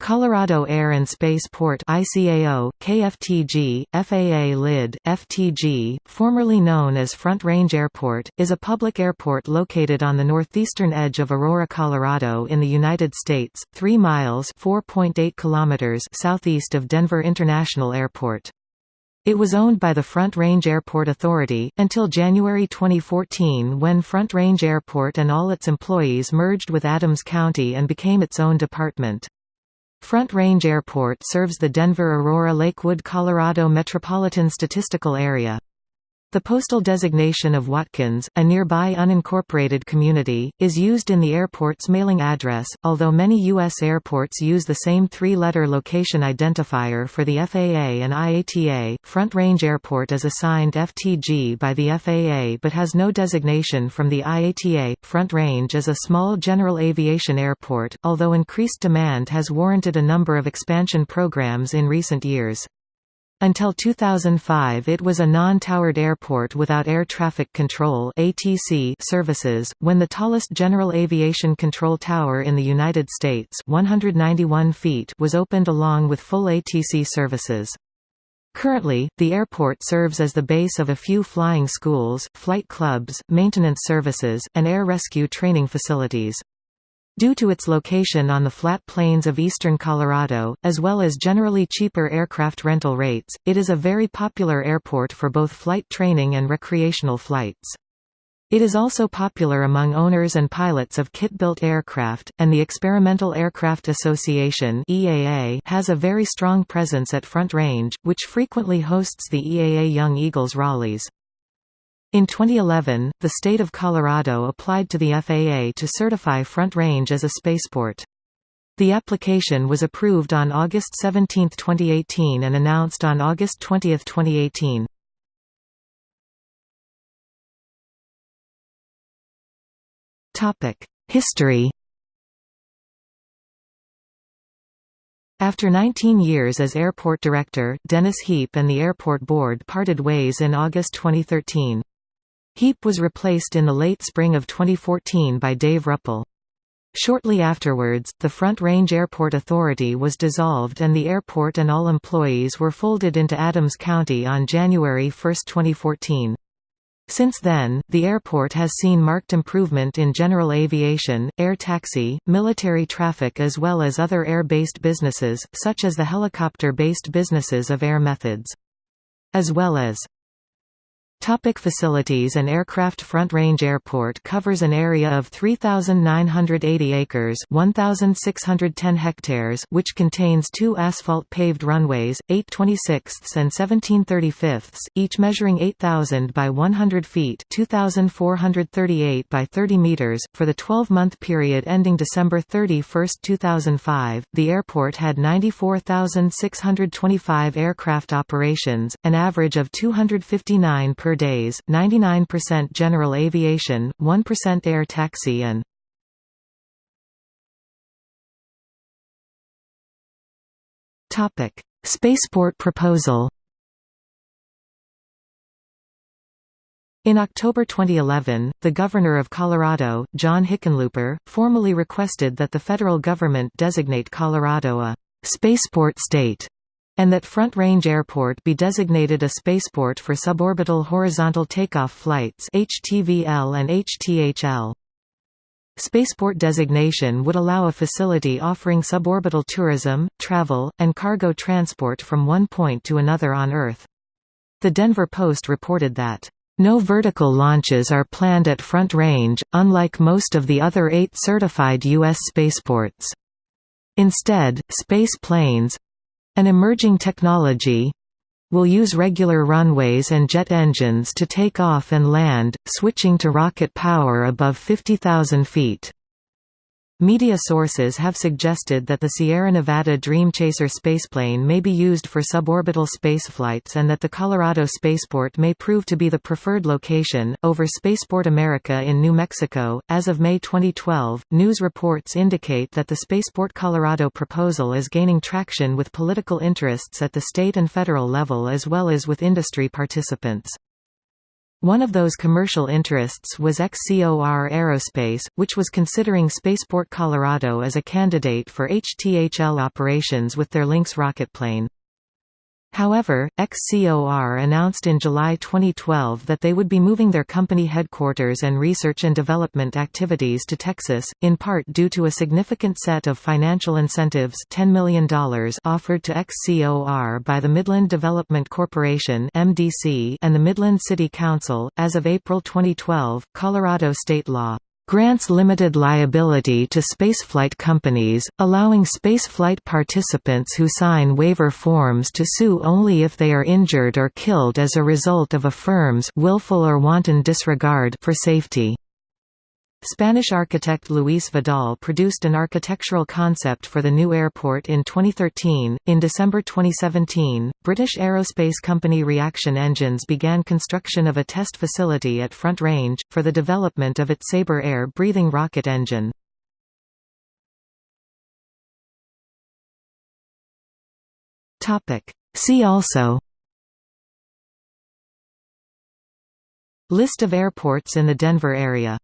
Colorado Air and Space Port ICAO, KFTG, FAA LID, FTG, formerly known as Front Range Airport, is a public airport located on the northeastern edge of Aurora, Colorado in the United States, 3 miles kilometers southeast of Denver International Airport. It was owned by the Front Range Airport Authority, until January 2014 when Front Range Airport and all its employees merged with Adams County and became its own department. Front Range Airport serves the Denver-Aurora-Lakewood, Colorado Metropolitan Statistical Area. The postal designation of Watkins, a nearby unincorporated community, is used in the airport's mailing address, although many U.S. airports use the same three-letter location identifier for the FAA and IATA. Front Range Airport is assigned FTG by the FAA but has no designation from the IATA. Front Range is a small general aviation airport, although increased demand has warranted a number of expansion programs in recent years. Until 2005 it was a non-towered airport without air traffic control ATC services, when the tallest general aviation control tower in the United States 191 feet was opened along with full ATC services. Currently, the airport serves as the base of a few flying schools, flight clubs, maintenance services, and air rescue training facilities. Due to its location on the flat plains of eastern Colorado, as well as generally cheaper aircraft rental rates, it is a very popular airport for both flight training and recreational flights. It is also popular among owners and pilots of kit-built aircraft, and the Experimental Aircraft Association has a very strong presence at Front Range, which frequently hosts the EAA Young Eagles rallies. In 2011, the state of Colorado applied to the FAA to certify Front Range as a spaceport. The application was approved on August 17, 2018 and announced on August 20, 2018. History After 19 years as airport director, Dennis Heap and the airport board parted ways in August 2013. Heap was replaced in the late spring of 2014 by Dave Ruppel. Shortly afterwards, the Front Range Airport Authority was dissolved and the airport and all employees were folded into Adams County on January 1, 2014. Since then, the airport has seen marked improvement in general aviation, air taxi, military traffic as well as other air-based businesses, such as the helicopter-based businesses of Air Methods. As well as Topic facilities and aircraft Front Range Airport covers an area of 3,980 acres 1,610 hectares which contains two asphalt-paved runways, 8 26ths and 17 35ths, each measuring 8,000 by 100 feet 2,438 by 30 meters. For the 12-month period ending December 31, 2005, the airport had 94,625 aircraft operations, an average of 259 per days, 99% general aviation, 1% air taxi and Spaceport proposal In October 2011, the Governor of Colorado, John Hickenlooper, formally requested that the federal government designate Colorado a «spaceport state» and that Front Range Airport be designated a spaceport for suborbital horizontal takeoff flights HTVL and HTHL. Spaceport designation would allow a facility offering suborbital tourism, travel, and cargo transport from one point to another on Earth. The Denver Post reported that, "...no vertical launches are planned at Front Range, unlike most of the other eight certified U.S. spaceports. Instead, space planes, an emerging technology will use regular runways and jet engines to take off and land, switching to rocket power above 50,000 feet. Media sources have suggested that the Sierra Nevada Dreamchaser spaceplane may be used for suborbital spaceflights and that the Colorado spaceport may prove to be the preferred location, over Spaceport America in New Mexico. As of May 2012, news reports indicate that the Spaceport Colorado proposal is gaining traction with political interests at the state and federal level as well as with industry participants. One of those commercial interests was XCOR Aerospace, which was considering Spaceport Colorado as a candidate for HTHL operations with their Lynx rocketplane. However, XCOR announced in July 2012 that they would be moving their company headquarters and research and development activities to Texas, in part due to a significant set of financial incentives $10 million offered to XCOR by the Midland Development Corporation and the Midland City Council. As of April 2012, Colorado state law grants limited liability to spaceflight companies, allowing spaceflight participants who sign waiver forms to sue only if they are injured or killed as a result of a firm's willful or wanton disregard for safety. Spanish architect Luis Vidal produced an architectural concept for the new airport in 2013. In December 2017, British aerospace company Reaction Engines began construction of a test facility at Front Range, for the development of its Sabre air breathing rocket engine. See also List of airports in the Denver area